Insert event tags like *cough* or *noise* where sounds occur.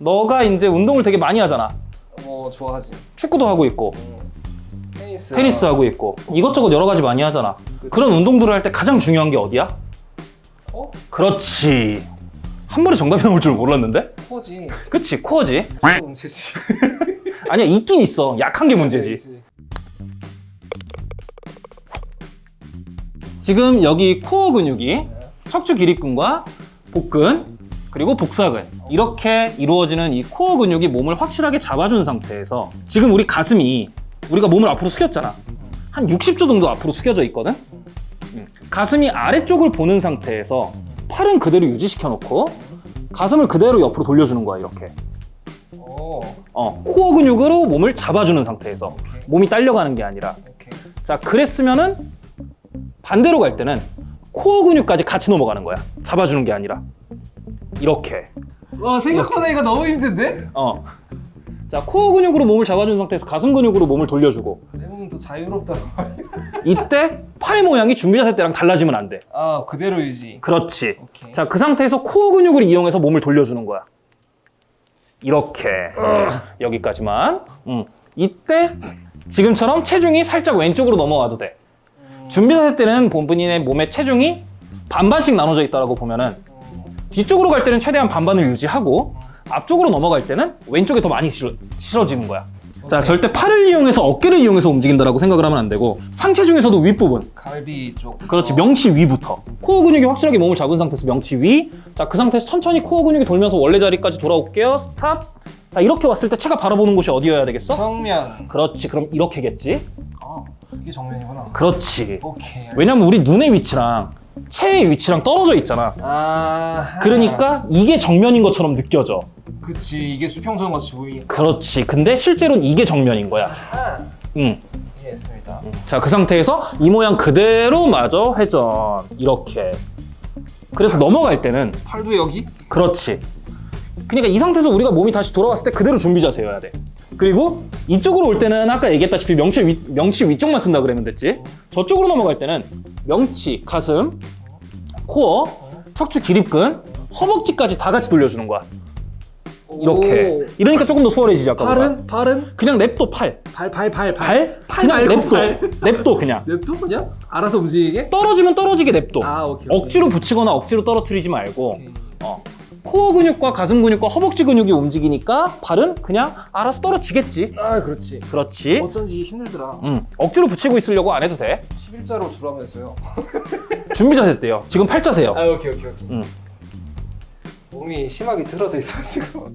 너가 이제 운동을 되게 많이 하잖아. 뭐 좋아하지. 축구도 하고 있고, 음, 테니스. 테니스 하고 있고, 이것저것 여러 가지 많이 하잖아. 그런 운동들을 할 때 가장 중요한 게 어디야? 어? 그렇지. 한 번에 정답이 나올 줄 몰랐는데? 코지. 그치, 코어지. 문제지. *laughs* 아니야, 있긴 있어. 약한 게 문제지. 지금 여기 코어 근육이 네. 척추 기립근과 복근 그리고 복사근 이렇게 이루어지는 이 코어 근육이 몸을 확실하게 잡아준 상태에서 지금 우리 가슴이 우리가 몸을 앞으로 숙였잖아 한 60도 정도 앞으로 숙여져 있거든 음. 가슴이 아래쪽을 보는 상태에서 팔은 그대로 유지시켜 놓고 가슴을 그대로 옆으로 돌려주는 거야 이렇게 오. 어, 코어 근육으로 몸을 잡아주는 상태에서 오케이. 몸이 딸려가는 게 아니라 오케이. 자 그랬으면은 반대로 갈 때는 코어 근육까지 같이 넘어가는 거야 잡아주는 게 아니라 이렇게. 와 생각보다 이거 너무 힘든데? 어 자 코어 근육으로 몸을 잡아준 상태에서 가슴 근육으로 몸을 돌려주고. 내 몸은 더 자유롭다고. 이때 팔의 모양이 준비 자세 때랑 달라지면 안돼. 아 그대로 유지. 그렇지. 자 그 상태에서 코어 근육을 이용해서 몸을 돌려주는 거야. 이렇게. 여기까지만. 음. 이때 지금처럼 체중이 살짝 왼쪽으로 넘어가도 돼. 음, 준비 자세 때는 본인의 몸의 체중이 반반씩 나눠져 있다고 보면은 음, 뒤쪽으로 갈 때는 최대한 반반을 유지하고 앞쪽으로 넘어갈 때는 왼쪽에 더 많이 실어, 실어지는 거야. 자, 오케이. 절대 팔을 이용해서 어깨를 이용해서 움직인다라고 생각을 하면 안 되고 상체 중에서도 윗부분. 갈비 쪽. 그렇지, 어. 명치 위부터. 코어 근육이 확실하게 몸을 잡은 상태에서 명치 위. 자, 그 상태에서 천천히 코어 근육이 돌면서 원래 자리까지 돌아올게요. stop. 자, 이렇게 왔을 때 체가 바라보는 곳이 어디여야 되겠어? 정면. 그렇지, 그럼 이렇게겠지? 아 이게 정면이구나. 그렇지. 오케이. 왜냐면 우리 눈의 위치랑 체의 위치랑 떨어져 있잖아. 아. 그러니까 이게 정면인 것처럼 느껴져. 그치 이게 수평선 같이 보이. 그렇지. 근데 실제로는 이게 정면인 거야. 아. 응. 이해했습니다. 자, 그 상태에서 이 모양 그대로 마저 회전. 이렇게. 그래서 넘어갈 때는 팔도 여기? 그렇지. 그러니까 이 상태에서 우리가 몸이 다시 돌아왔을 때 그대로 준비 자세여야 돼. 그리고 이쪽으로 올 때는 아까 얘기했다시피 명치 위, 명치 위쪽만 쓴다 그러면 됐지. 저쪽으로 넘어갈 때는 명치, 가슴, 코어, 척추 기립근, 허벅지까지 다 같이 돌려주는 거야. 이렇게. 오. 이러니까 조금 더 수월해지지 아까보다. 팔은 팔은 그냥 냅둬 팔. 발 발 발 발? 팔 그냥 말고 냅둬. 발. 냅둬 그냥. *laughs* 냅둬 그냥 알아서 움직이게? 떨어지면 떨어지게 냅둬. 아 오케이. 오케이. 억지로 붙이거나 억지로 떨어뜨리지 말고 오케이. 어. 코어 근육과 가슴 근육과 허벅지 근육이 움직이니까 발은 그냥 알아서 떨어지겠지. 아 그렇지. 그렇지. 어쩐지 힘들더라. 음, 억지로 붙이고 있으려고 안 해도 돼. 11자로 두라면서요. 준비 자세 때요. 지금 팔자세요. 아 오케이 오케이 오케이. 음. 몸이 심하게 틀어져 있어가지고.